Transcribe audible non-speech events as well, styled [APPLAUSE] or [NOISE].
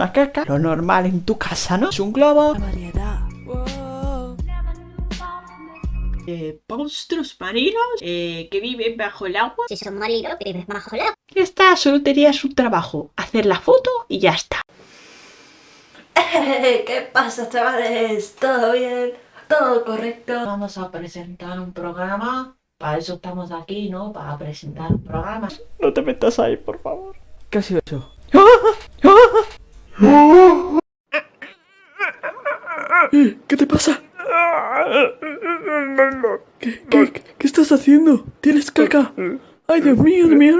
una caca, lo normal en tu casa, ¿no? Es un globo. variedad. Eh, monstruos marinos eh, que viven bajo el agua. Si son marinos, vives bajo el agua. Ya está, solo tenía su trabajo, hacer la foto y ya está. [LAUGHS] ¿Qué pasa, chavales? ¿Todo bien? ¿Todo correcto? Vamos a presentar un programa. Para eso estamos aquí, ¿no? Para presentar un programa. No te metas ahí, por favor. ¿Qué ha sido eso? ¿Qué te pasa? ¿Qué, qué, estás haciendo? ¿Tienes caca? ¡Ay, Dios mío, de mi!